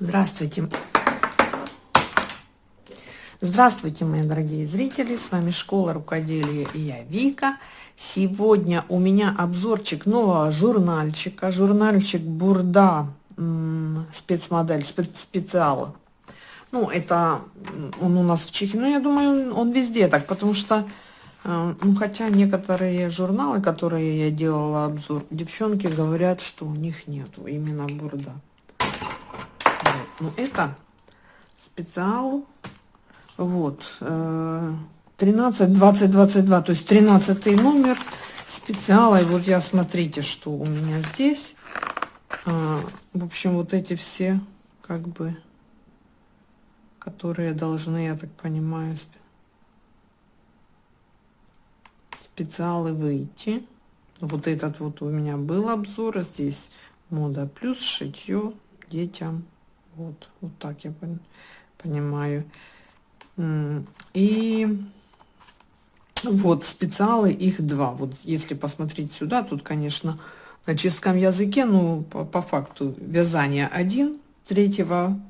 Здравствуйте. Здравствуйте, мои дорогие зрители. С вами Школа Рукоделия и я Вика. Сегодня у меня обзорчик нового журнальчика. Журнальчик Бурда спецмодель, специал. Ну, это он у нас в Чехии. Ну, я думаю, он везде так, потому что э, ну, хотя некоторые журналы, которые я делала обзор, девчонки говорят, что у них нету именно бурда. Ну, это специал. Вот. 13, 20, 22. То есть 13 номер специала. И вот я, смотрите, что у меня здесь. А, в общем, вот эти все, как бы, которые должны, я так понимаю, специалы выйти. Вот этот вот у меня был обзор. Здесь мода плюс шитье детям. Вот, вот так я понимаю. И вот специалы, их два. Вот если посмотреть сюда, тут, конечно, на чешском языке, ну, по, по факту, вязание один третьего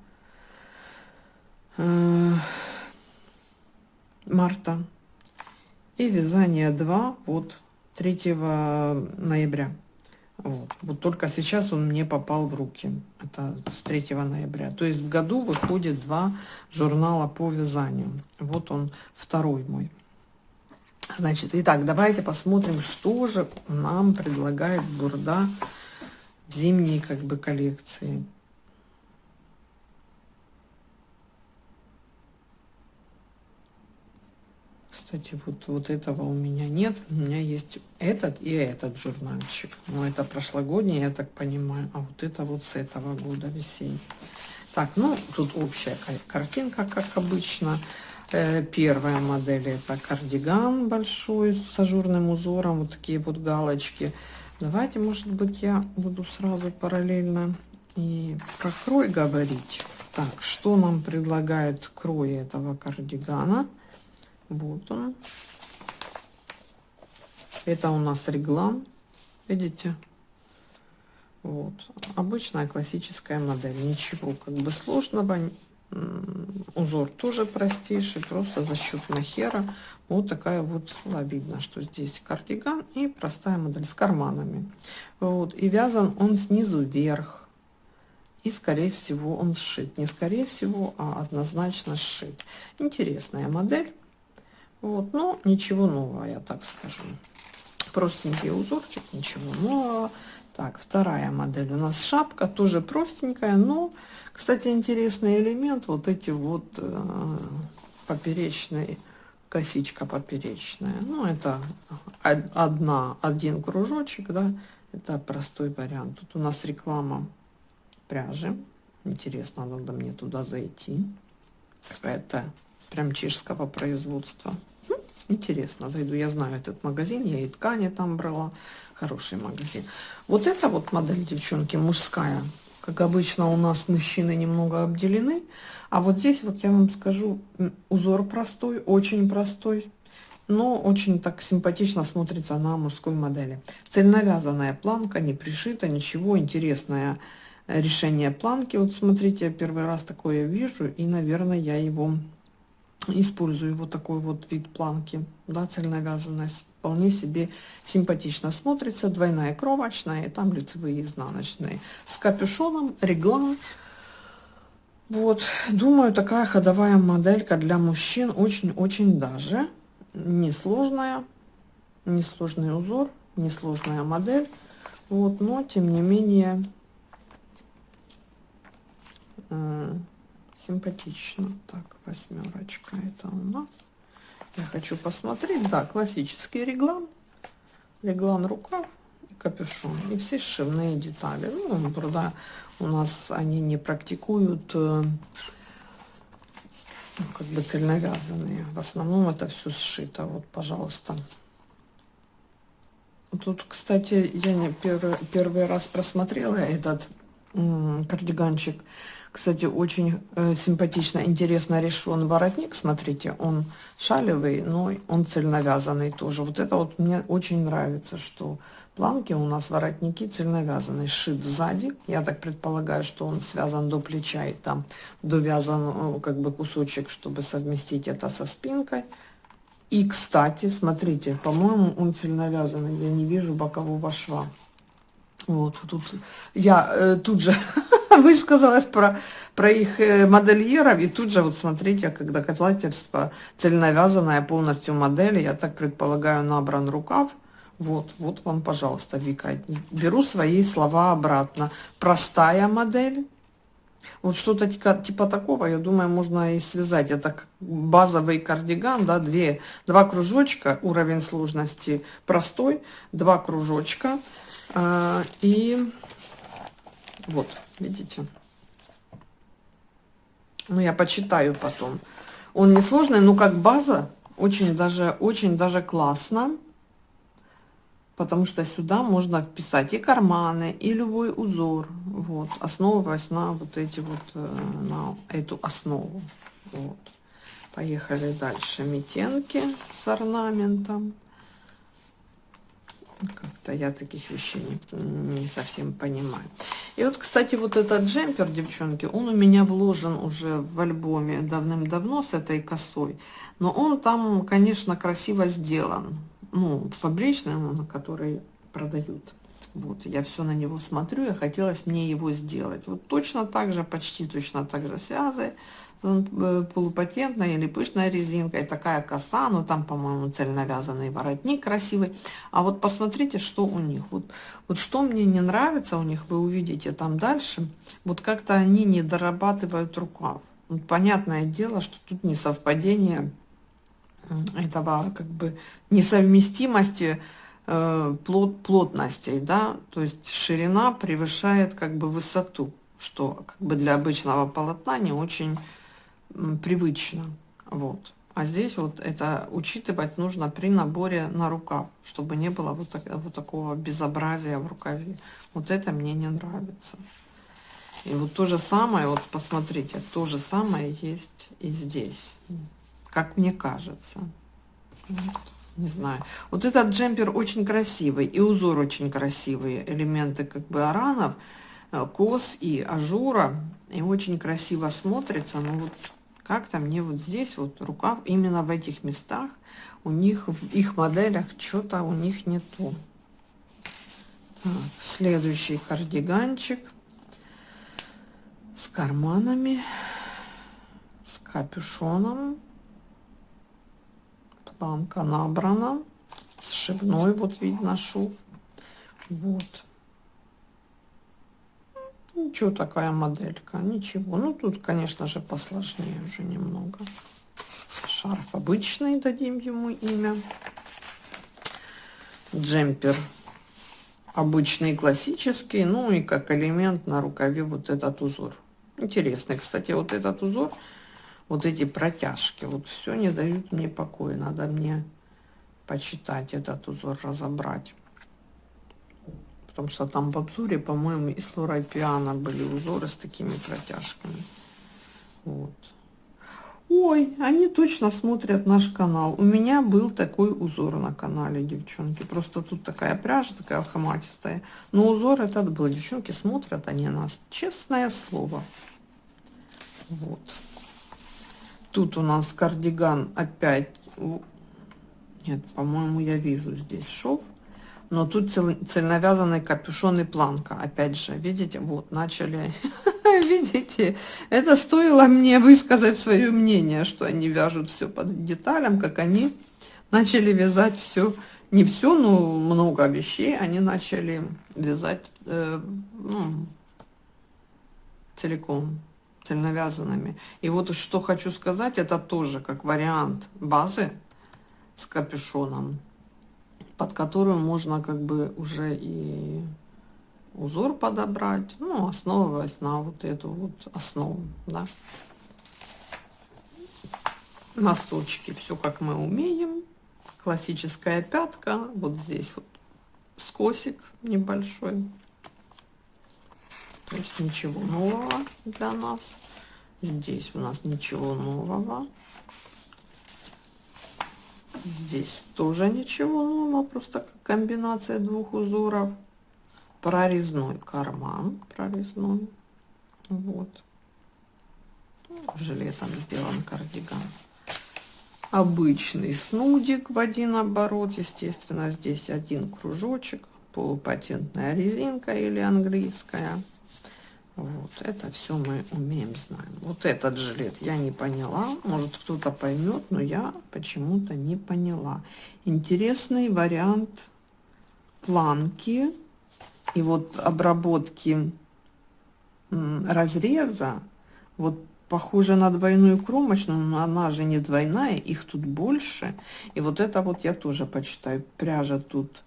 э, марта и вязание 2 вот 3 ноября. Вот. вот только сейчас он мне попал в руки. Это с 3 ноября. То есть в году выходит два журнала по вязанию. Вот он второй мой. Значит, итак, давайте посмотрим, что же нам предлагает Бурда в зимней как бы коллекции. Кстати, вот, вот этого у меня нет. У меня есть этот и этот журнальчик. Но это прошлогодний, я так понимаю. А вот это вот с этого года весенний. Так, ну, тут общая картинка, как обычно. Э, первая модель это кардиган большой с ажурным узором. Вот такие вот галочки. Давайте, может быть, я буду сразу параллельно и про крой говорить. Так, что нам предлагает крой этого кардигана? Вот он. Это у нас реглан. Видите? Вот. Обычная классическая модель. Ничего как бы сложного. Узор тоже простейший. Просто за счет махера. Вот такая вот. Видно, что здесь кардиган и простая модель с карманами. Вот. И вязан он снизу вверх. И, скорее всего, он сшит. Не скорее всего, а однозначно сшит. Интересная модель. Вот, но ничего нового, я так скажу. Простенький узорчик, ничего нового. Так, вторая модель у нас шапка, тоже простенькая, но, кстати, интересный элемент, вот эти вот э, поперечные, косичка поперечная. Ну, это одна, один кружочек, да, это простой вариант. Тут у нас реклама пряжи. Интересно, надо мне туда зайти. Какая-то прям чешского производства. Интересно, зайду. Я знаю этот магазин, я и ткани там брала. Хороший магазин. Вот эта вот модель, девчонки, мужская. Как обычно, у нас мужчины немного обделены. А вот здесь, вот я вам скажу, узор простой, очень простой. Но очень так симпатично смотрится на мужской модели. Цельновязанная планка, не пришита, ничего. Интересное решение планки. Вот смотрите, я первый раз такое вижу. И, наверное, я его использую вот такой вот вид планки, да, цельновязанность. Вполне себе симпатично смотрится. Двойная кромочная, и там лицевые изнаночные. С капюшоном, реглан. Вот, думаю, такая ходовая моделька для мужчин очень-очень даже несложная. Несложный узор, несложная модель. Вот, но тем не менее симпатично. Так, восьмерочка это у нас. Я хочу посмотреть. Да, классический реглан. Реглан рукав и капюшон. И все сшивные детали. Ну, правда, у нас они не практикуют э, ну, как бы цельновязанные. В основном это все сшито. Вот, пожалуйста. Тут, кстати, я не первый, первый раз просмотрела этот кардиганчик. Кстати, очень э, симпатично, интересно решен воротник. Смотрите, он шалевый, но он цельновязанный тоже. Вот это вот мне очень нравится, что планки у нас воротники цельновязанные, шит сзади. Я так предполагаю, что он связан до плеча и там довязан э, как бы кусочек, чтобы совместить это со спинкой. И, кстати, смотрите, по-моему, он цельновязанный. Я не вижу бокового шва. Вот тут я э, тут же высказалась про, про их э, модельеров, и тут же, вот смотрите, как доказательство, цельновязанная полностью модель, я так предполагаю, набран рукав, вот, вот вам, пожалуйста, Вика, беру свои слова обратно. Простая модель, вот что-то типа, типа такого, я думаю, можно и связать. Это базовый кардиган, да, две, два кружочка, уровень сложности простой, два кружочка, а, и вот, видите? Ну, я почитаю потом. Он не сложный, но как база очень даже, очень даже классно. Потому что сюда можно вписать и карманы, и любой узор. Вот, основываясь на вот эти вот, э, на эту основу. Вот. Поехали дальше. Метенки с орнаментом. Как-то я таких вещей не, не совсем понимаю. И вот, кстати, вот этот джемпер, девчонки, он у меня вложен уже в альбоме давным-давно с этой косой. Но он там, конечно, красиво сделан. Ну, фабричный, на который продают. Вот, я все на него смотрю, и хотелось мне его сделать. Вот точно так же, почти точно так же связы Э, полупатентная или пышная резинка, и такая коса, ну там, по-моему, цельновязанный воротник красивый. А вот посмотрите, что у них. Вот, вот что мне не нравится у них, вы увидите там дальше, вот как-то они не дорабатывают рукав. Вот понятное дело, что тут не совпадение этого как бы несовместимости э, плот, плотностей, да, то есть ширина превышает как бы высоту, что как бы для обычного полотна не очень привычно. Вот. А здесь вот это учитывать нужно при наборе на рукав, чтобы не было вот, так, вот такого безобразия в рукаве. Вот это мне не нравится. И вот то же самое, вот посмотрите, то же самое есть и здесь, как мне кажется. Вот, не знаю. Вот этот джемпер очень красивый, и узор очень красивый. Элементы как бы аранов, э, кос и ажура. И очень красиво смотрится. Но вот как-то мне вот здесь вот рукав, именно в этих местах, у них, в их моделях, что-то у них не то. Так, следующий кардиганчик с карманами, с капюшоном. Планка набрана, сшибной, вот видно шов. Вот. Ничего такая моделька, ничего. Ну, тут, конечно же, посложнее уже немного. Шарф обычный, дадим ему имя. Джемпер обычный, классический. Ну, и как элемент на рукаве вот этот узор. Интересный, кстати, вот этот узор, вот эти протяжки, вот все не дают мне покоя. Надо мне почитать этот узор, разобрать потому что там в обзоре, по-моему, и с Лорой Пиано были узоры с такими протяжками. Вот. Ой, они точно смотрят наш канал. У меня был такой узор на канале, девчонки. Просто тут такая пряжа, такая хаматистая. Но узор этот был. Девчонки смотрят они нас. Честное слово. Вот. Тут у нас кардиган опять... Нет, по-моему, я вижу здесь шов но тут цел, цельновязанный капюшон и планка. Опять же, видите, вот, начали, видите, это стоило мне высказать свое мнение, что они вяжут все под деталям, как они начали вязать все, не все, но много вещей, они начали вязать э, ну, целиком, цельновязанными. И вот что хочу сказать, это тоже как вариант базы с капюшоном под которую можно как бы уже и узор подобрать, ну, основываясь на вот эту вот основу, да. Носочки, все как мы умеем. Классическая пятка, вот здесь вот скосик небольшой. То есть ничего нового для нас. Здесь у нас ничего нового. Здесь тоже ничего нового, просто комбинация двух узоров. Прорезной карман, прорезной. Вот. Жилетом сделан кардиган. Обычный снудик в один оборот. Естественно, здесь один кружочек. Полупатентная резинка или английская. Вот, это все мы умеем, знаем. Вот этот жилет я не поняла. Может, кто-то поймет, но я почему-то не поняла. Интересный вариант планки и вот обработки разреза. Вот похоже на двойную кромочную, но она же не двойная, их тут больше. И вот это вот я тоже почитаю. Пряжа тут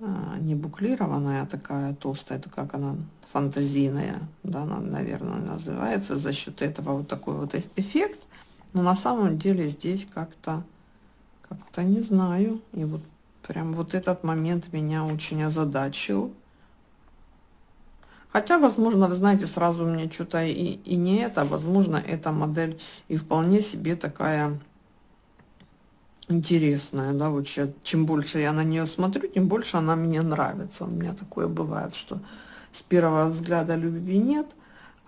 не буклированная, а такая толстая, это как она фантазийная, да, она, наверное, называется, за счет этого вот такой вот эффект. Но на самом деле здесь как-то, как-то не знаю. И вот прям вот этот момент меня очень озадачил. Хотя, возможно, вы знаете, сразу мне что-то и, и не это, возможно, эта модель и вполне себе такая интересная, да, вот сейчас, чем больше я на нее смотрю, тем больше она мне нравится. У меня такое бывает, что с первого взгляда любви нет,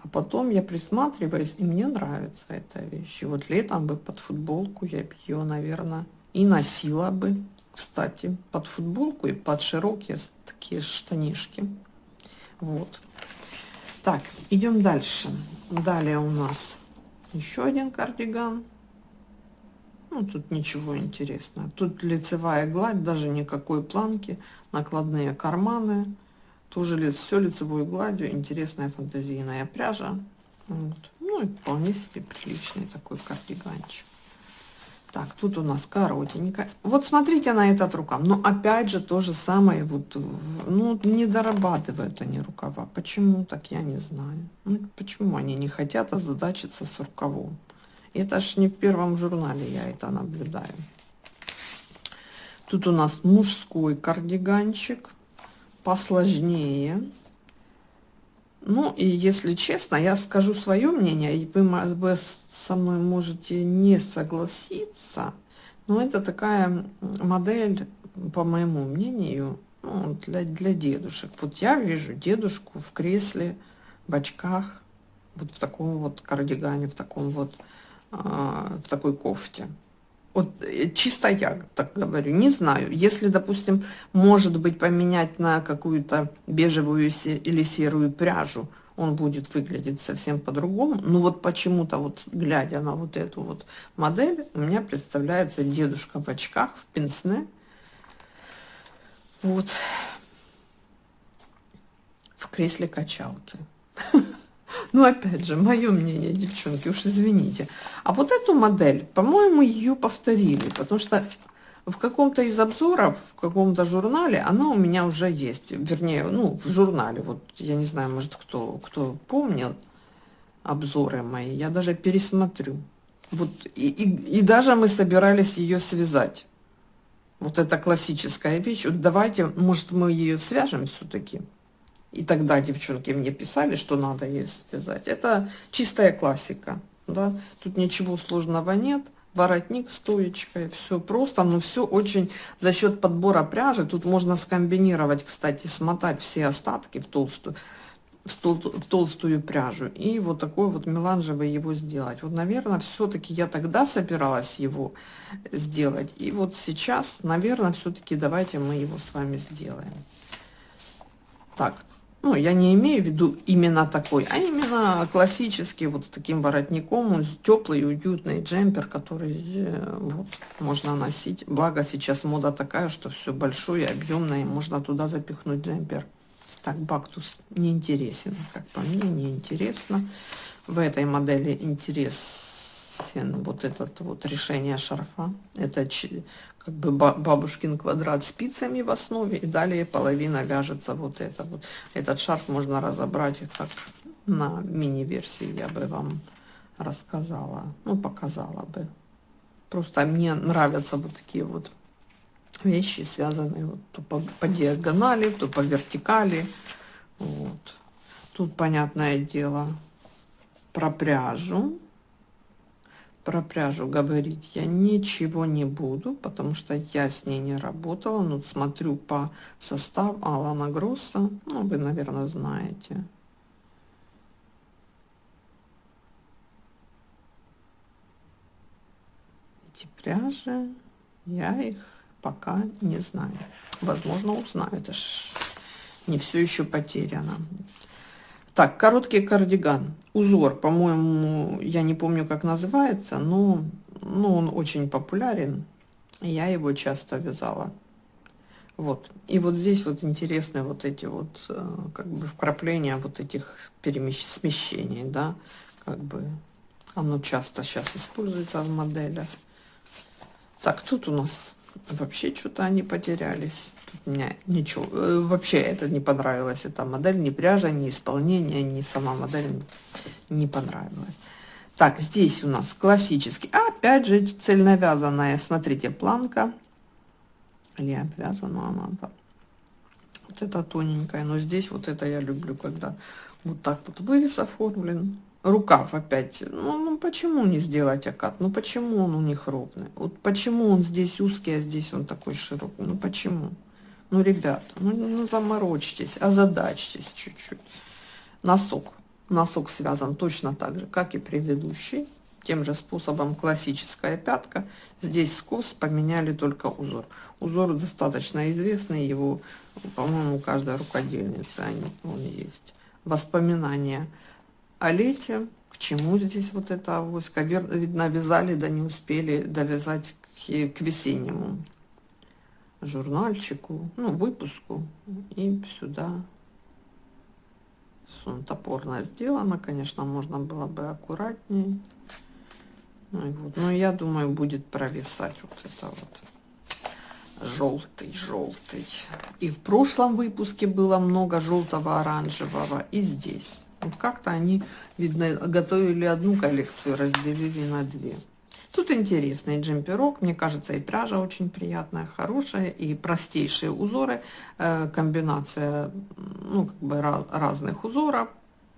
а потом я присматриваюсь, и мне нравится эта вещь. И вот летом бы под футболку я бы ее, наверное, и носила бы, кстати, под футболку и под широкие такие штанишки. Вот. Так, идем дальше. Далее у нас еще один кардиган. Ну, тут ничего интересного. Тут лицевая гладь, даже никакой планки, накладные карманы. Тоже лиц, все лицевой гладью, интересная фантазийная пряжа. Вот. Ну и вполне себе приличный такой кардиганчик. Так, тут у нас коротенько. Вот смотрите на этот рукав. Но опять же то же самое. Вот, ну, не дорабатывают они рукава. Почему так, я не знаю. Ну, почему они не хотят озадачиться с рукавом? Это ж не в первом журнале я это наблюдаю. Тут у нас мужской кардиганчик посложнее. Ну и если честно, я скажу свое мнение, и вы, вы со мной можете не согласиться, но это такая модель, по моему мнению, ну, для, для дедушек. Вот я вижу дедушку в кресле, в очках, вот в таком вот кардигане, в таком вот, в такой кофте. Вот э, чисто я так говорю, не знаю. Если, допустим, может быть поменять на какую-то бежевую или серую пряжу, он будет выглядеть совсем по-другому. Но вот почему-то, вот глядя на вот эту вот модель, у меня представляется дедушка в очках, в пенсне. Вот. В кресле качалки. Ну, опять же, мое мнение, девчонки, уж извините. А вот эту модель, по-моему, ее повторили, потому что в каком-то из обзоров, в каком-то журнале она у меня уже есть. Вернее, ну, в журнале. Вот я не знаю, может, кто, кто помнил обзоры мои. Я даже пересмотрю. Вот, и, и, и даже мы собирались ее связать. Вот это классическая вещь. Вот давайте, может, мы ее свяжем все-таки. И тогда девчонки мне писали, что надо ее связать. Это чистая классика. Да? Тут ничего сложного нет. Воротник стоечкой, все просто, но все очень за счет подбора пряжи. Тут можно скомбинировать, кстати, смотать все остатки в толстую, в, тол в толстую пряжу и вот такой вот меланжевый его сделать. Вот, наверное, все-таки я тогда собиралась его сделать. И вот сейчас, наверное, все-таки давайте мы его с вами сделаем. Так, ну, я не имею в виду именно такой, а именно классический, вот с таким воротником, теплый, уютный джемпер, который э, вот, можно носить. Благо сейчас мода такая, что все большое, объемное, можно туда запихнуть джемпер. Так, бактус не интересен, как по мне, не интересно. В этой модели интересен вот этот вот решение шарфа. Это как бы бабушкин квадрат спицами в основе, и далее половина вяжется вот это вот. Этот шарф можно разобрать как на мини-версии, я бы вам рассказала, ну, показала бы. Просто мне нравятся вот такие вот вещи, связанные вот то по, по диагонали, то по вертикали. Вот. Тут, понятное дело, про пряжу. Про пряжу говорить я ничего не буду, потому что я с ней не работала. Но смотрю по составу Алана Гросса. Ну, вы, наверное, знаете. Эти пряжи, я их пока не знаю. Возможно, узнаю. Это ж не все еще потеряно. Так, короткий кардиган. Узор, по-моему, я не помню, как называется, но ну, он очень популярен. Я его часто вязала. Вот. И вот здесь вот интересные вот эти вот, э, как бы, вкрапления вот этих перемещ... смещений, да, как бы, оно часто сейчас используется в моделях. Так, тут у нас вообще что-то они потерялись. Тут меня ничего, э, вообще это не понравилось, эта модель, ни пряжа, ни исполнение, ни сама модель не понравилась. Так, здесь у нас классический, опять же цельновязанная, смотрите, планка, или обвязана она, да. Вот это тоненькая, но здесь вот это я люблю, когда вот так вот вырез оформлен, рукав опять. Ну, ну почему не сделать окат? Ну почему он у них ровный? Вот почему он здесь узкий, а здесь он такой широкий? Ну почему? Ну, ребята, ну, ну заморочьтесь, озадачьтесь чуть-чуть. Носок. Носок связан точно так же, как и предыдущий. Тем же способом классическая пятка. Здесь скос поменяли только узор. Узор достаточно известный, его, по-моему, у каждой рукодельницы он есть. Воспоминания о. К чему здесь вот это авоська? Видно, вязали, да не успели довязать к, к весеннему журнальчику, ну, выпуску. И сюда топорно сделано. Конечно, можно было бы аккуратнее. Ну, и вот. Но я думаю, будет провисать вот это вот желтый, желтый. И в прошлом выпуске было много желтого, оранжевого. И здесь. Вот как-то они, видно, готовили одну коллекцию, разделили на две. Тут интересный джемперок, мне кажется, и пряжа очень приятная, хорошая, и простейшие узоры, э, комбинация, ну, как бы разных узоров,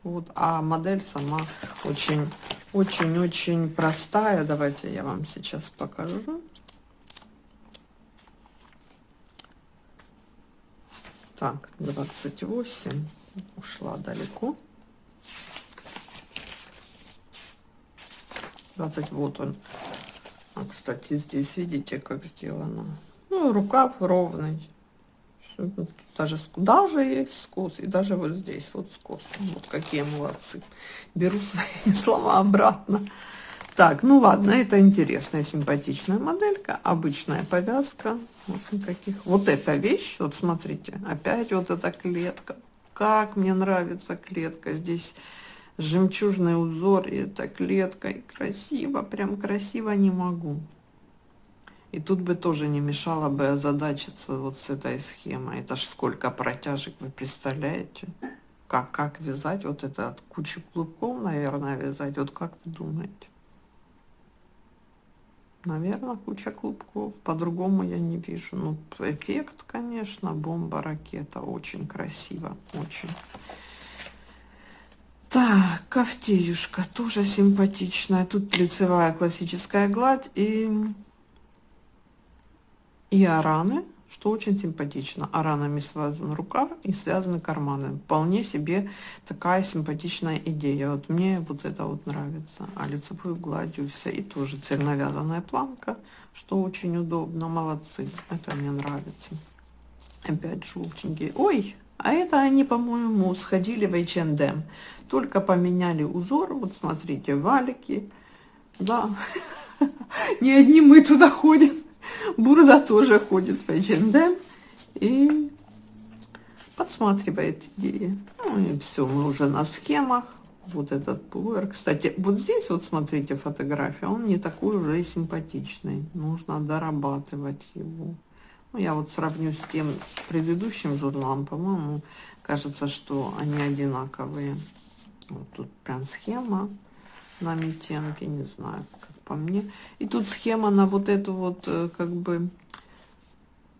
вот, а модель сама очень, очень-очень простая. Давайте я вам сейчас покажу. Так, 28, ушла далеко. 20 вот он. А, кстати здесь видите как сделано? Ну, рукав ровный. Все, ну, даже даже есть скос и даже вот здесь вот скос. Вот какие молодцы. Беру свои слова обратно. Так ну ладно это интересная симпатичная моделька обычная повязка. Вот никаких. Вот эта вещь вот смотрите опять вот эта клетка как мне нравится клетка. Здесь жемчужный узор и это клетка и красиво прям красиво не могу. И тут бы тоже не мешало бы озадачиться вот с этой схемой. Это ж сколько протяжек вы представляете? Как как вязать? Вот это от кучи клубков наверное вязать. Вот как вы думаете наверное куча клубков. По-другому я не вижу. Ну эффект конечно бомба ракета. Очень красиво очень. Так, кофтеюшка тоже симпатичная. Тут лицевая классическая гладь и, и араны, что очень симпатично. Аранами связан рукав и связаны карманы. Вполне себе такая симпатичная идея. Вот мне вот это вот нравится. А лицевую гладью все. И тоже цельновязанная планка, что очень удобно. Молодцы. Это мне нравится. Опять желтенькие. Ой, а это они, по-моему, сходили в H&M. Только поменяли узор. Вот смотрите, валики. Да, не одни мы туда ходим. Бурда тоже ходит в H&M и подсматривает идеи. Ну и все, мы уже на схемах. Вот этот пуловер. Кстати, вот здесь вот смотрите фотография. Он не такой уже и симпатичный. Нужно дорабатывать его. Ну, я вот сравню с тем с предыдущим журналом, по-моему, кажется, что они одинаковые. Вот тут прям схема на метенке, не знаю, как по мне. И тут схема на вот эту вот, э, как бы,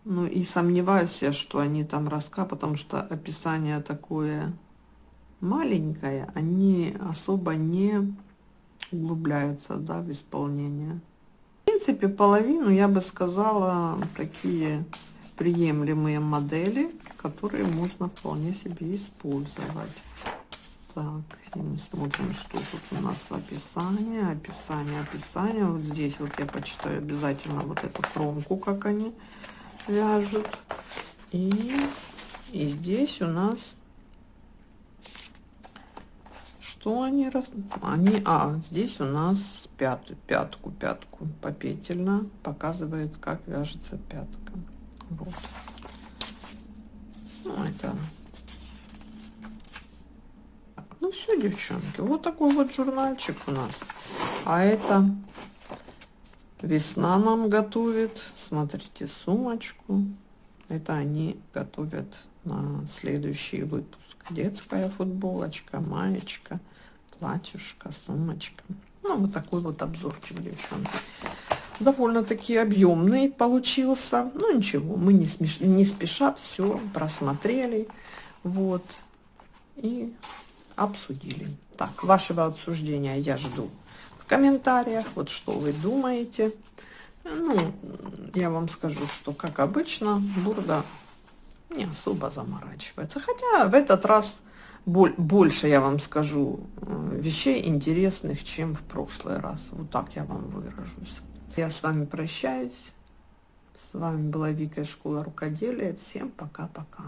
ну и сомневаюсь я, что они там раска, потому что описание такое маленькая, они особо не углубляются да, в исполнение. В принципе, половину, я бы сказала, такие приемлемые модели, которые можно вполне себе использовать. Так, мы смотрим, что тут у нас описание, описание, описание. Вот здесь вот я почитаю обязательно вот эту кромку, как они вяжут. И, и здесь у нас что они раз они а здесь у нас пятую пятку пятку попетельно показывает как вяжется пятка вот ну, это ну все девчонки вот такой вот журнальчик у нас а это весна нам готовит смотрите сумочку это они готовят на следующий выпуск детская футболочка маечка платьюшка, сумочка. Ну, вот такой вот обзорчик, девчонки. Довольно-таки объемный получился. Ну, ничего, мы не, смеш... не спеша все просмотрели. Вот. И обсудили. Так, вашего обсуждения я жду в комментариях. Вот что вы думаете. Ну, я вам скажу, что, как обычно, Бурда не особо заморачивается. Хотя в этот раз больше, я вам скажу, э, вещей интересных, чем в прошлый раз. Вот так я вам выражусь. Я с вами прощаюсь. С вами была Вика из школы рукоделия. Всем пока-пока.